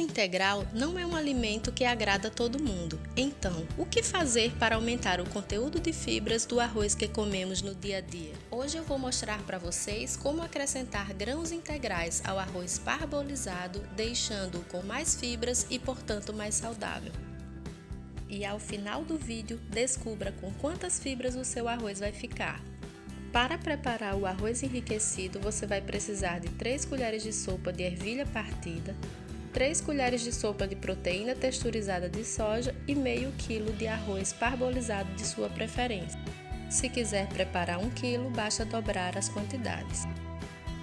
integral não é um alimento que agrada todo mundo. Então, o que fazer para aumentar o conteúdo de fibras do arroz que comemos no dia a dia? Hoje eu vou mostrar para vocês como acrescentar grãos integrais ao arroz parbolizado, deixando-o com mais fibras e, portanto, mais saudável. E ao final do vídeo, descubra com quantas fibras o seu arroz vai ficar. Para preparar o arroz enriquecido, você vai precisar de 3 colheres de sopa de ervilha partida, 3 colheres de sopa de proteína texturizada de soja e meio quilo de arroz parbolizado de sua preferência. Se quiser preparar 1 quilo, basta dobrar as quantidades.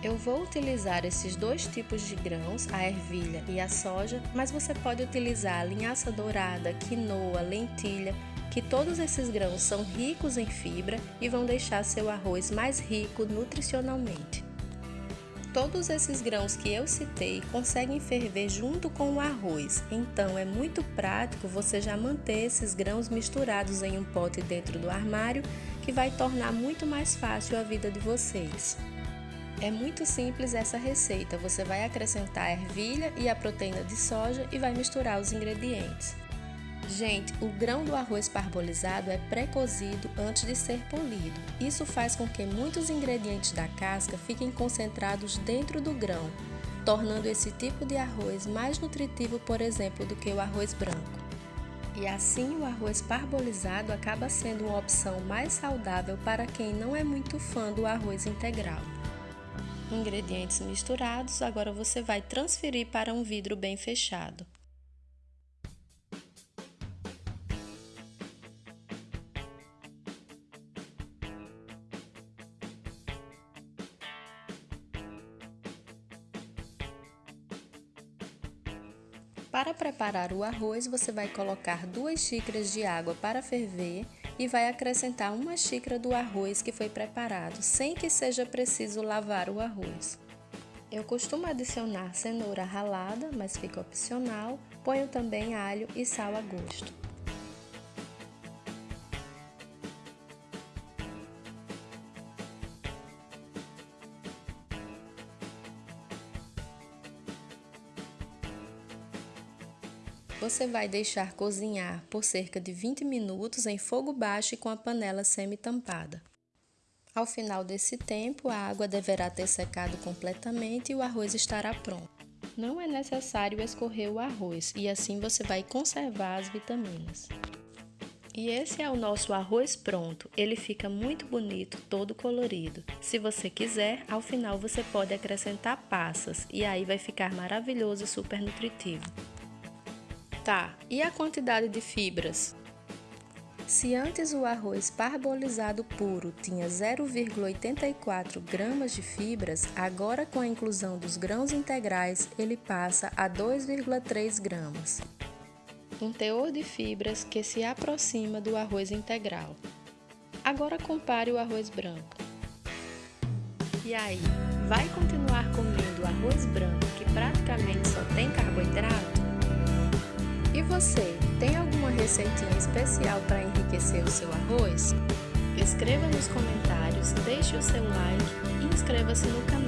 Eu vou utilizar esses dois tipos de grãos, a ervilha e a soja, mas você pode utilizar a linhaça dourada, quinoa, lentilha que todos esses grãos são ricos em fibra e vão deixar seu arroz mais rico nutricionalmente. Todos esses grãos que eu citei conseguem ferver junto com o arroz, então é muito prático você já manter esses grãos misturados em um pote dentro do armário, que vai tornar muito mais fácil a vida de vocês. É muito simples essa receita, você vai acrescentar a ervilha e a proteína de soja e vai misturar os ingredientes. Gente, o grão do arroz parbolizado é pré-cozido antes de ser polido. Isso faz com que muitos ingredientes da casca fiquem concentrados dentro do grão, tornando esse tipo de arroz mais nutritivo, por exemplo, do que o arroz branco. E assim o arroz parbolizado acaba sendo uma opção mais saudável para quem não é muito fã do arroz integral. Ingredientes misturados, agora você vai transferir para um vidro bem fechado. Para preparar o arroz, você vai colocar duas xícaras de água para ferver e vai acrescentar uma xícara do arroz que foi preparado, sem que seja preciso lavar o arroz. Eu costumo adicionar cenoura ralada, mas fica opcional. Ponho também alho e sal a gosto. Você vai deixar cozinhar por cerca de 20 minutos em fogo baixo e com a panela semi-tampada. Ao final desse tempo, a água deverá ter secado completamente e o arroz estará pronto. Não é necessário escorrer o arroz e assim você vai conservar as vitaminas. E esse é o nosso arroz pronto. Ele fica muito bonito, todo colorido. Se você quiser, ao final você pode acrescentar passas e aí vai ficar maravilhoso e super nutritivo. Tá, e a quantidade de fibras? Se antes o arroz parbolizado puro tinha 0,84 gramas de fibras, agora com a inclusão dos grãos integrais ele passa a 2,3 gramas. Um teor de fibras que se aproxima do arroz integral. Agora compare o arroz branco. E aí, vai continuar comendo arroz branco que praticamente só tem carboidrato? E você, tem alguma receitinha especial para enriquecer o seu arroz? Escreva nos comentários, deixe o seu like e inscreva-se no canal.